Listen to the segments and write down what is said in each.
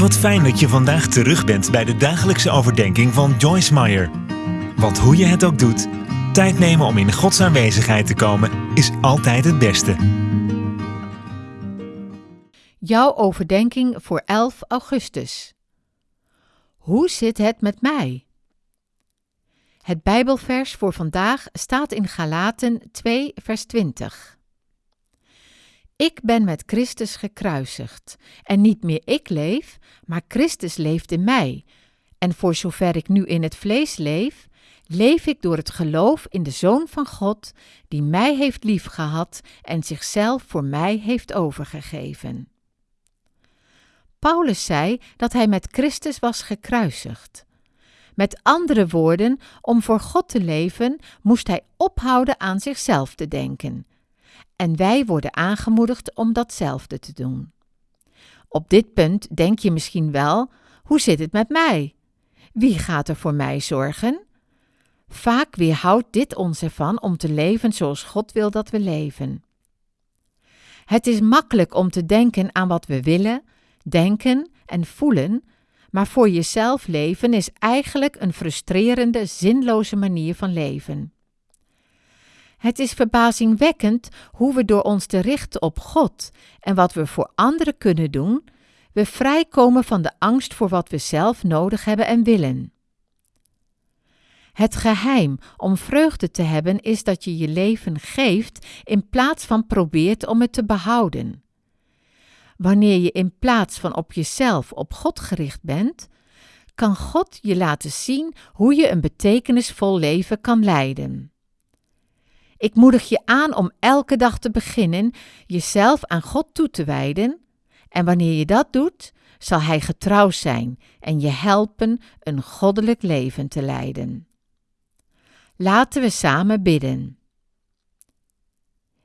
Wat fijn dat je vandaag terug bent bij de dagelijkse overdenking van Joyce Meyer. Want hoe je het ook doet, tijd nemen om in Gods aanwezigheid te komen is altijd het beste. Jouw overdenking voor 11 augustus. Hoe zit het met mij? Het Bijbelvers voor vandaag staat in Galaten 2, vers 20. Ik ben met Christus gekruisigd, en niet meer ik leef, maar Christus leeft in mij. En voor zover ik nu in het vlees leef, leef ik door het geloof in de Zoon van God, die mij heeft liefgehad en zichzelf voor mij heeft overgegeven. Paulus zei dat hij met Christus was gekruisigd. Met andere woorden, om voor God te leven, moest hij ophouden aan zichzelf te denken. En wij worden aangemoedigd om datzelfde te doen. Op dit punt denk je misschien wel: hoe zit het met mij? Wie gaat er voor mij zorgen? Vaak weerhoudt dit ons ervan om te leven zoals God wil dat we leven. Het is makkelijk om te denken aan wat we willen, denken en voelen, maar voor jezelf leven is eigenlijk een frustrerende, zinloze manier van leven. Het is verbazingwekkend hoe we door ons te richten op God en wat we voor anderen kunnen doen, we vrijkomen van de angst voor wat we zelf nodig hebben en willen. Het geheim om vreugde te hebben is dat je je leven geeft in plaats van probeert om het te behouden. Wanneer je in plaats van op jezelf op God gericht bent, kan God je laten zien hoe je een betekenisvol leven kan leiden. Ik moedig je aan om elke dag te beginnen jezelf aan God toe te wijden, en wanneer je dat doet, zal Hij getrouw zijn en je helpen een goddelijk leven te leiden. Laten we samen bidden.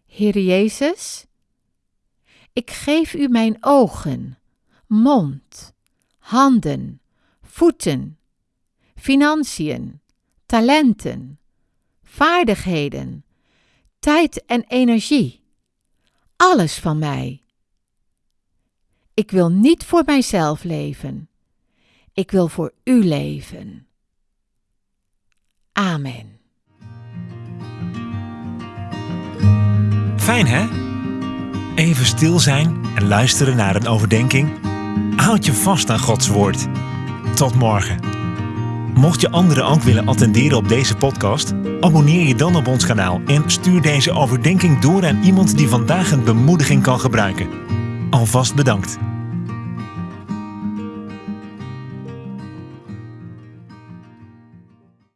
Heer Jezus, ik geef u mijn ogen, mond, handen, voeten, financiën, talenten, vaardigheden, tijd en energie. Alles van mij. Ik wil niet voor mijzelf leven. Ik wil voor u leven. Amen. Fijn hè? Even stil zijn en luisteren naar een overdenking. Houd je vast aan Gods woord. Tot morgen. Mocht je anderen ook willen attenderen op deze podcast, abonneer je dan op ons kanaal en stuur deze overdenking door aan iemand die vandaag een bemoediging kan gebruiken. Alvast bedankt.